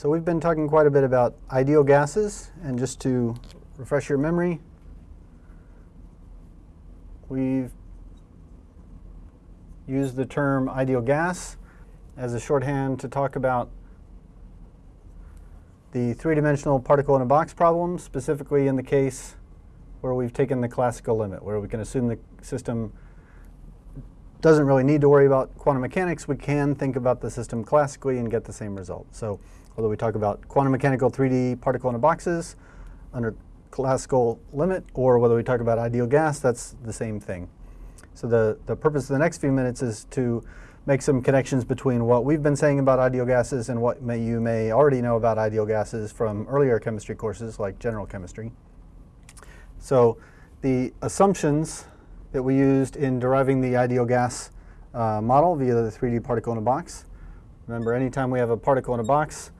So we've been talking quite a bit about ideal gases, and just to refresh your memory, we've used the term ideal gas as a shorthand to talk about the three-dimensional particle in a box problem, specifically in the case where we've taken the classical limit, where we can assume the system doesn't really need to worry about quantum mechanics. We can think about the system classically and get the same result. So whether we talk about quantum mechanical 3D particle in a boxes under classical limit, or whether we talk about ideal gas, that's the same thing. So the, the purpose of the next few minutes is to make some connections between what we've been saying about ideal gases and what may, you may already know about ideal gases from earlier chemistry courses like general chemistry. So the assumptions that we used in deriving the ideal gas uh, model via the 3D particle in a box. Remember, anytime we have a particle in a box,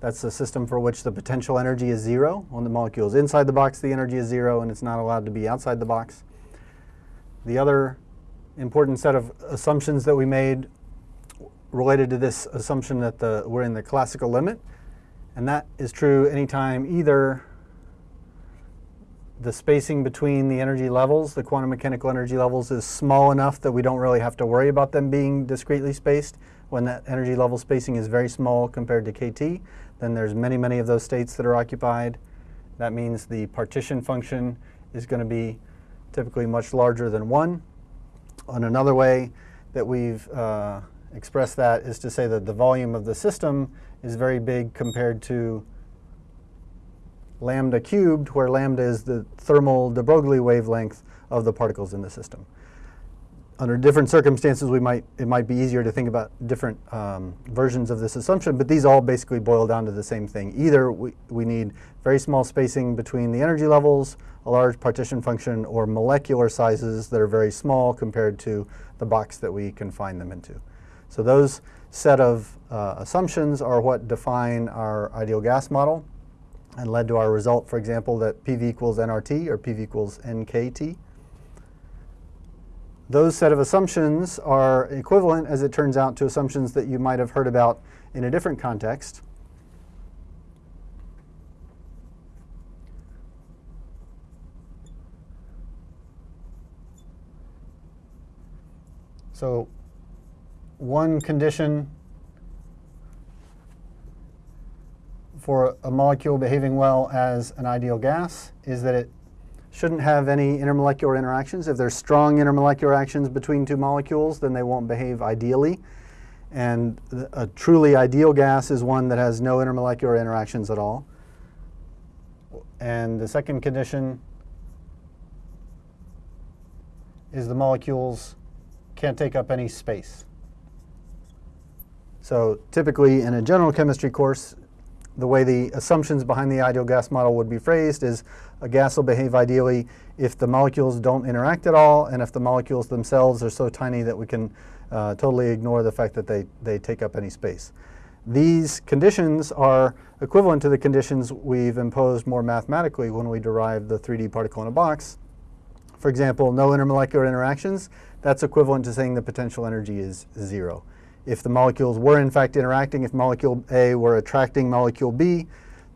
that's the system for which the potential energy is zero. When the molecule is inside the box, the energy is zero, and it's not allowed to be outside the box. The other important set of assumptions that we made related to this assumption that the, we're in the classical limit. And that is true anytime either the spacing between the energy levels, the quantum mechanical energy levels, is small enough that we don't really have to worry about them being discretely spaced. When that energy level spacing is very small compared to kT, then there's many, many of those states that are occupied. That means the partition function is going to be typically much larger than 1. And another way that we've uh, expressed that is to say that the volume of the system is very big compared to lambda cubed, where lambda is the thermal de Broglie wavelength of the particles in the system. Under different circumstances, we might, it might be easier to think about different um, versions of this assumption, but these all basically boil down to the same thing. Either we, we need very small spacing between the energy levels, a large partition function, or molecular sizes that are very small compared to the box that we confine them into. So those set of uh, assumptions are what define our ideal gas model and led to our result, for example, that PV equals nRT or PV equals nKT. Those set of assumptions are equivalent, as it turns out, to assumptions that you might have heard about in a different context. So one condition for a molecule behaving well as an ideal gas is that it shouldn't have any intermolecular interactions. If there's strong intermolecular actions between two molecules, then they won't behave ideally. And a truly ideal gas is one that has no intermolecular interactions at all. And the second condition is the molecules can't take up any space. So typically in a general chemistry course, the way the assumptions behind the ideal gas model would be phrased is a gas will behave ideally if the molecules don't interact at all and if the molecules themselves are so tiny that we can uh, totally ignore the fact that they, they take up any space. These conditions are equivalent to the conditions we've imposed more mathematically when we derive the 3D particle in a box. For example, no intermolecular interactions, that's equivalent to saying the potential energy is zero if the molecules were in fact interacting, if molecule A were attracting molecule B,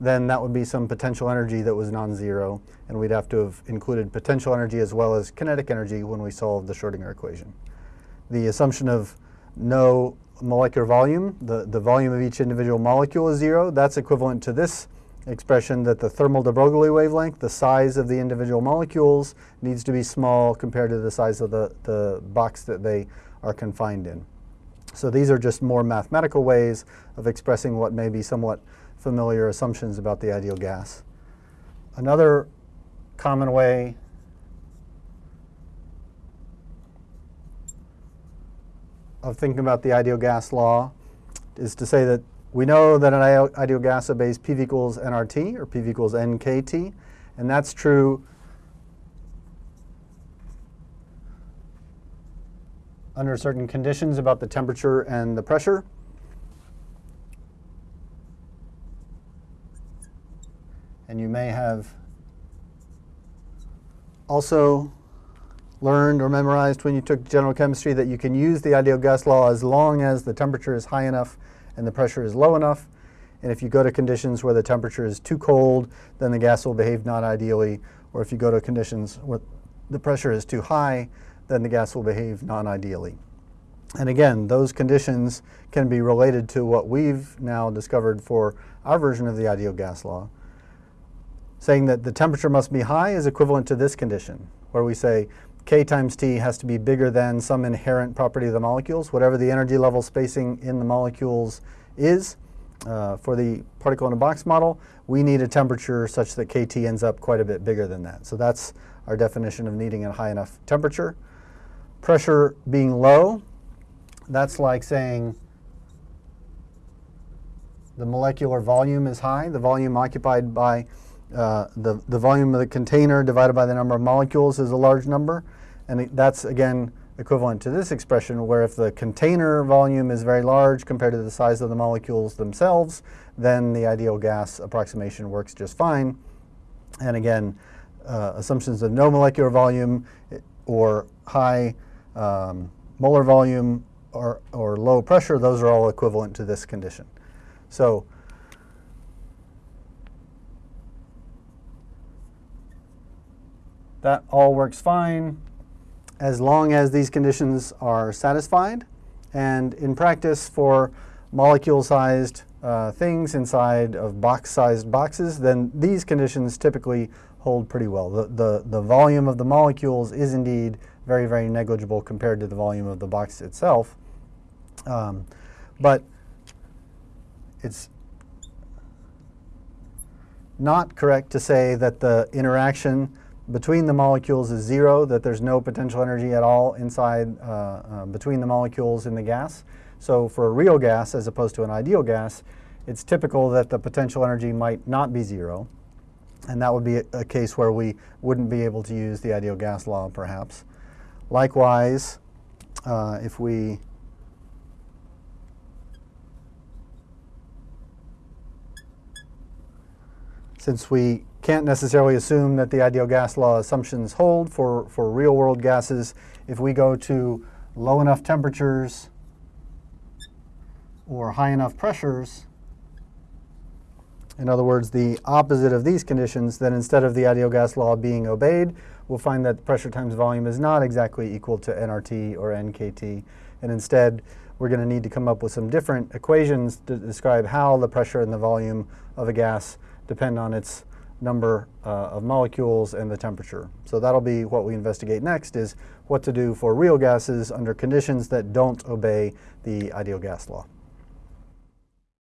then that would be some potential energy that was non-zero, and we'd have to have included potential energy as well as kinetic energy when we solved the Schrodinger equation. The assumption of no molecular volume, the, the volume of each individual molecule is zero, that's equivalent to this expression that the thermal de Broglie wavelength, the size of the individual molecules, needs to be small compared to the size of the, the box that they are confined in. So these are just more mathematical ways of expressing what may be somewhat familiar assumptions about the ideal gas. Another common way of thinking about the ideal gas law is to say that we know that an ideal gas obeys PV equals nRT or PV equals nKT, and that's true under certain conditions about the temperature and the pressure. And you may have also learned or memorized when you took general chemistry that you can use the ideal gas law as long as the temperature is high enough and the pressure is low enough. And if you go to conditions where the temperature is too cold, then the gas will behave not ideally. Or if you go to conditions where the pressure is too high, then the gas will behave non-ideally. And again, those conditions can be related to what we've now discovered for our version of the ideal gas law. Saying that the temperature must be high is equivalent to this condition, where we say K times T has to be bigger than some inherent property of the molecules, whatever the energy level spacing in the molecules is. Uh, for the particle in a box model, we need a temperature such that KT ends up quite a bit bigger than that. So that's our definition of needing a high enough temperature. Pressure being low, that's like saying the molecular volume is high, the volume occupied by uh, the, the volume of the container divided by the number of molecules is a large number. And that's, again, equivalent to this expression, where if the container volume is very large compared to the size of the molecules themselves, then the ideal gas approximation works just fine. And again, uh, assumptions of no molecular volume or high um, molar volume or, or low pressure, those are all equivalent to this condition. So that all works fine as long as these conditions are satisfied. And in practice, for molecule-sized uh, things inside of box-sized boxes, then these conditions typically hold pretty well. The, the, the volume of the molecules is indeed very, very negligible compared to the volume of the box itself. Um, but it's not correct to say that the interaction between the molecules is zero, that there's no potential energy at all inside uh, uh, between the molecules in the gas. So for a real gas as opposed to an ideal gas, it's typical that the potential energy might not be zero. And that would be a, a case where we wouldn't be able to use the ideal gas law, perhaps. Likewise, uh, if we since we can't necessarily assume that the ideal gas law assumptions hold for, for real world gases. If we go to low enough temperatures or high enough pressures, in other words, the opposite of these conditions, then instead of the ideal gas law being obeyed, we'll find that pressure times volume is not exactly equal to nRT or nKT. And instead, we're going to need to come up with some different equations to describe how the pressure and the volume of a gas depend on its number uh, of molecules and the temperature. So that'll be what we investigate next is what to do for real gases under conditions that don't obey the ideal gas law.